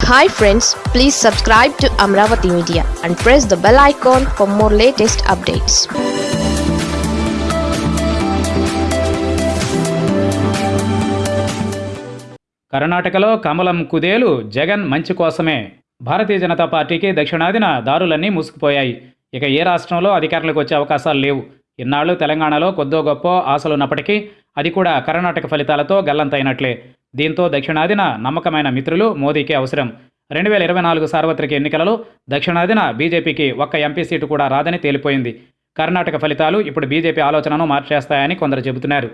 Hi friends please subscribe to Amaravati media and press the bell icon for more latest updates కర్ణాటకలో కమలం కుదేలు జగన్ మంచి కోసమే. భారతీయ జనతా పార్టీకి దక్షిణాదిన దారులన్నీ మూసుకుపోయాయి. ఇక ఏ రాష్ట్రంలో అధికారులకు వచ్చే అవకాశాలు లేవు. ఇన్నాళ్ళు తెలంగాణలో కొద్దో గొప్ప ఆశలున్నప్పటికీ అది కూడా కర్ణాటక ఫలితాలతో గల్లంతైనట్లే. దీంతో దక్షిణాదిన నమ్మకమైన మిత్రులు మోదీకి అవసరం. రెండు వేల ఇరవై నాలుగు సార్వత్రిక ఎన్నికలలో దక్షిణాదిన బీజేపీకి ఒక్క ఎంపీ సీటు కూడా రాదని తేలిపోయింది. కర్ణాటక ఫలితాలు ఇప్పుడు బీజేపీ ఆలోచనను మార్చేస్తాయని కొందరు చెబుతున్నారు.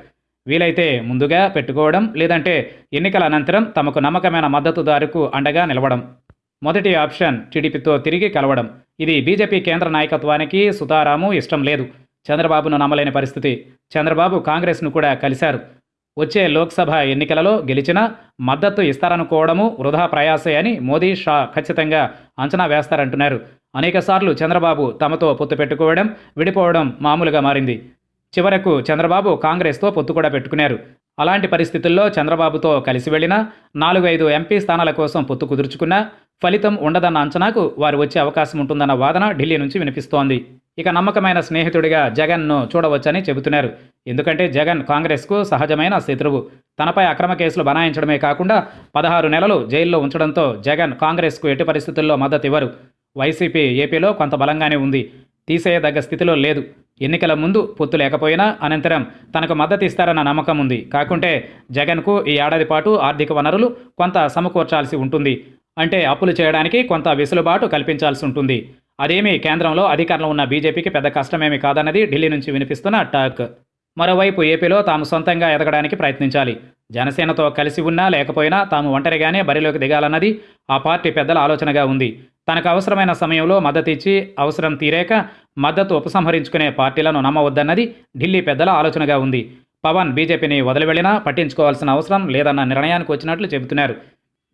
వీలైతే ముందుగా పెట్టుకోవడం లేదంటే ఎన్నికల అనంతరం తమకు నమ్మకమైన మద్దతుదారుకు అండగా నిలవడం. మొదటి ఆప్షన్ టీడీపీతో తిరిగి కలవడం. ఇది బీజేపీ కేంద్ర నాయకత్వానికి సుతారాము ఇష్టం లేదు. చంద్రబాబును నమ్మలేని పరిస్థితి. చంద్రబాబు కాంగ్రెస్ను కూడా కలిశారు. వచ్చే లోక్సభ ఎన్నికలలో గెలిచినా మద్దతు ఇస్తారనుకోవడము వృధా ప్రయాసే అని మోదీ షా ఖచ్చితంగా అంచనా వేస్తారంటున్నారు. అనేకసార్లు చంద్రబాబు తమతో పొత్తు పెట్టుకోవడం విడిపోవడం మామూలుగా మారింది. చివరకు చంద్రబాబు కాంగ్రెస్తో పొత్తు కూడా పెట్టుకున్నారు. అలాంటి పరిస్థితుల్లో చంద్రబాబుతో కలిసి వెళ్ళినా నాలుగు ఐదు ఎంపీ స్థానాల కోసం పొత్తు కుదుర్చుకున్నా ఫలితం ఉండదన్న అంచనాకు వారు వచ్చే అవకాశం ఉంటుందన్న వాదన ఢిల్లీ నుంచి వినిపిస్తోంది. ఇక నమ్మకమైన స్నేహితుడిగా జగన్ను చూడవచ్చని చెబుతున్నారు. ఎందుకంటే జగన్ కాంగ్రెస్కు సహజమైన శత్రువు. తనపై అక్రమ కేసులు బనాయించడమే కాకుండా పదహారు నెలలు జైల్లో ఉంచడంతో జగన్ కాంగ్రెస్కు ఎట్టి పరిస్థితుల్లో మద్దతు ఇవ్వరు. వైసీపీ ఏపీలో కొంత బలంగానే ఉంది. తీసేయదగ్గ స్థితిలో లేదు. ఎన్నికల ముందు పొత్తు లేకపోయినా అనంతరం తనకు మద్దతు ఇస్తారన్న నమ్మకం ఉంది. కాకుంటే జగన్కు ఈ ఏడాది పాటు ఆర్థిక వనరులు కొంత సమకూర్చాల్సి ఉంటుంది. అంటే అప్పులు చేయడానికి కొంత వెసులుబాటు కల్పించాల్సి ఉంటుంది. అదేమీ కేంద్రంలో అధికారంలో ఉన్న బీజేపీకి పెద్ద కష్టమేమీ కాదన్నది ఢిల్లీ నుంచి వినిపిస్తున్న టాక్. మరోవైపు ఏపీలో తాము సొంతంగా ఎదగడానికి ప్రయత్నించాలి. జనసేనతో కలిసి ఉన్నా లేకపోయినా తాము ఒంటరిగానే బరిలోకి దిగాలన్నది ఆ పార్టీ పెద్దల ఆలోచనగా ఉంది. తనకు అవసరమైన సమయంలో మద్దతు ఇచ్చి అవసరం తీరాక మద్దతు ఉపసంహరించుకునే పార్టీలను నమ్మవద్దన్నది ఢిల్లీ పెద్దల ఆలోచనగా ఉంది. పవన్ బీజేపీని వదిలివెళ్ళినా పట్టించుకోవాల్సిన అవసరం లేదన్న నిర్ణయానికి వచ్చినట్లు చెబుతున్నారు.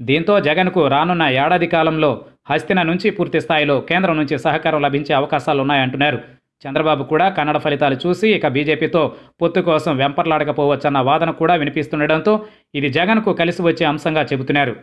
దీంతో జగన్కు రానున్న ఏడాది కాలంలో హస్తిన నుంచి పూర్తి స్థాయిలో కేంద్రం నుంచి సహకారం లభించే అవకాశాలున్నాయంటున్నారు చంద్రబాబు కూడా కన్నడ ఫలితాలు చూసి ఇక బీజేపీతో పొత్తు కోసం వెంపర్లాడకపోవచ్చన్న వాదన కూడా వినిపిస్తుండడంతో ఇది జగన్కు కలిసి వచ్చే అంశంగా చెబుతున్నారు.